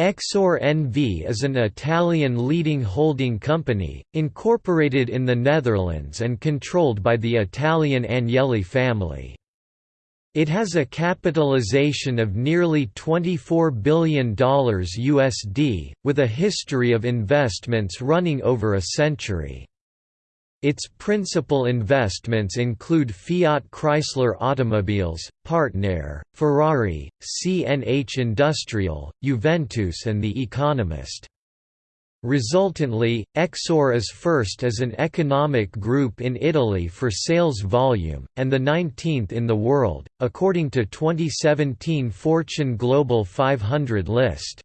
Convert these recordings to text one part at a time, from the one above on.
Exor NV is an Italian leading holding company, incorporated in the Netherlands and controlled by the Italian Agnelli family. It has a capitalization of nearly $24 billion USD, with a history of investments running over a century. Its principal investments include Fiat Chrysler Automobiles, Partner, Ferrari, CNH Industrial, Juventus and The Economist. Resultantly, Exor is first as an economic group in Italy for sales volume, and the 19th in the world, according to 2017 Fortune Global 500 list.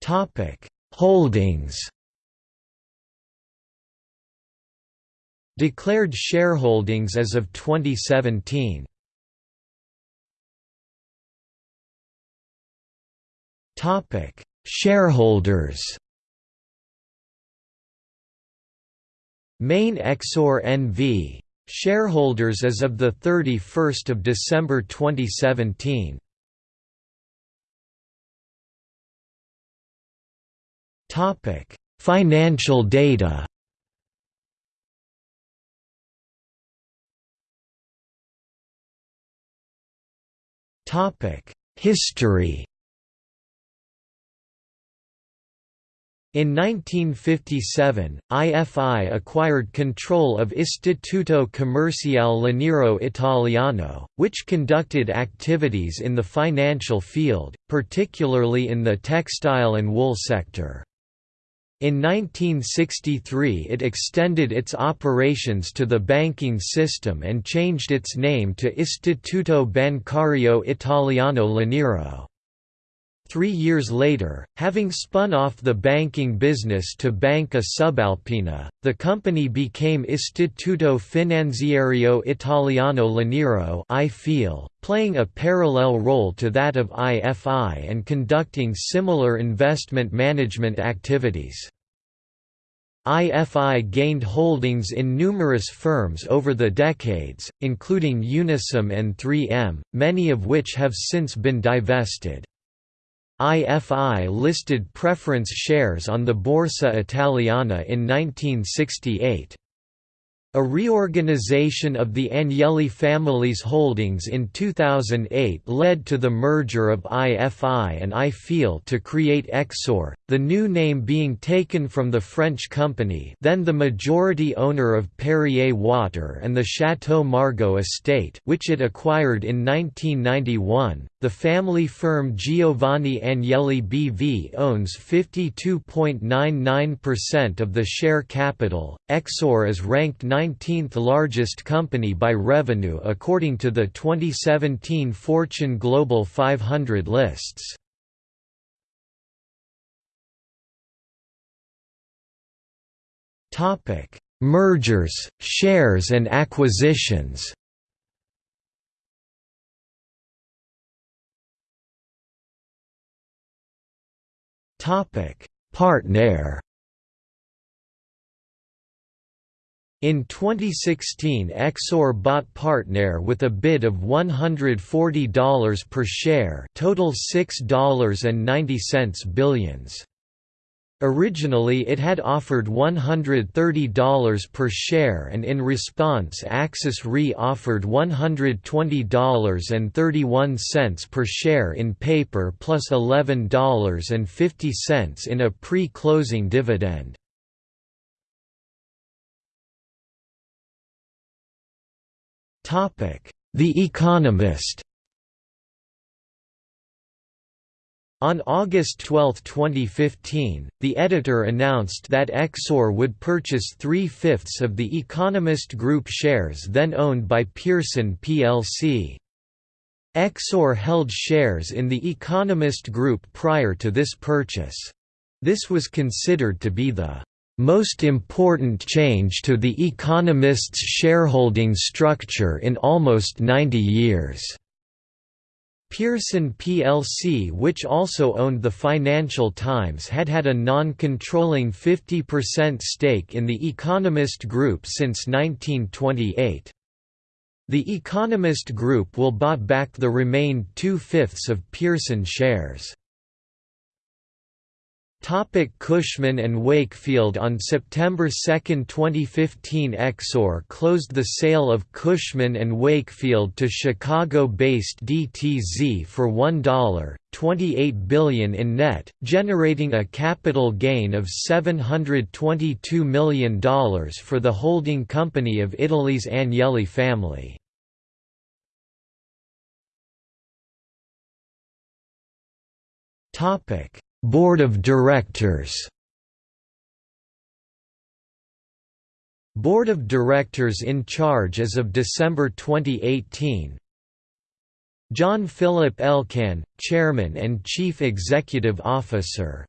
Topic: Holdings. Declared shareholdings as of 2017. Topic: Shareholders. Main Exor NV shareholders as of the 31st of December 2017 Topic: Financial data. Topic: History. In 1957, IFI acquired control of Istituto Commerciale Laniero Italiano, which conducted activities in the financial field, particularly in the textile and wool sector. In 1963 it extended its operations to the banking system and changed its name to Istituto Bancario Italiano Laniero. Three years later, having spun off the banking business to Banca Subalpina, the company became Istituto Finanziario Italiano Laniero playing a parallel role to that of IFI and conducting similar investment management activities. IFI gained holdings in numerous firms over the decades, including Unisom and 3M, many of which have since been divested. IFI listed preference shares on the Borsa Italiana in 1968. A reorganization of the Agnelli family's holdings in 2008 led to the merger of IFI and IFIL to create Exor, the new name being taken from the French company then the majority owner of Perrier Water and the Chateau Margaux estate which it acquired in 1991. The family firm Giovanni Agnelli BV owns 52.99% of the share capital. Exor is ranked 19th largest company by revenue according to the 2017 Fortune Global 500 lists. Topic: Mergers, shares and acquisitions. Partner In 2016 Exor bought Partner with a bid of $140 per share total $6.90 billions. Originally it had offered $130 per share and in response Axis Re offered $120.31 per share in paper plus $11.50 in a pre-closing dividend. The Economist On August 12, 2015, the editor announced that Exor would purchase three-fifths of The Economist Group shares then owned by Pearson plc. Exor held shares in The Economist Group prior to this purchase. This was considered to be the most important change to The Economist's shareholding structure in almost 90 years. Pearson plc which also owned the Financial Times had had a non-controlling 50% stake in the Economist Group since 1928. The Economist Group will bought back the remained two-fifths of Pearson shares. Topic Cushman and Wakefield On September 2, 2015 Exor closed the sale of Cushman and Wakefield to Chicago-based DTZ for $1.28 billion in net, generating a capital gain of $722 million for the holding company of Italy's Agnelli family. Topic Board of Directors. Board of Directors in charge as of December 2018 John Philip Elkann, Chairman and Chief Executive Officer.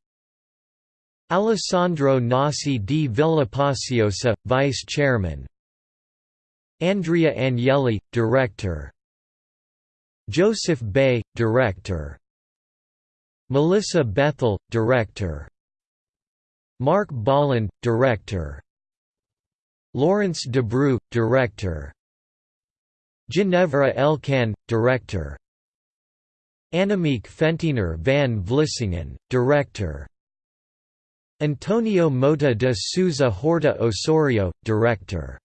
Alessandro Nasi di Villapaciosa, Vice Chairman. Andrea Agnelli, Director. Joseph Bae, Director Melissa Bethel, Director. Mark Bolland, Director. Laurence Debroux, Director. Ginevra Elkann, Director. Annemiek Fentener van Vlissingen, Director. Antonio Mota de Souza Horta Osorio, Director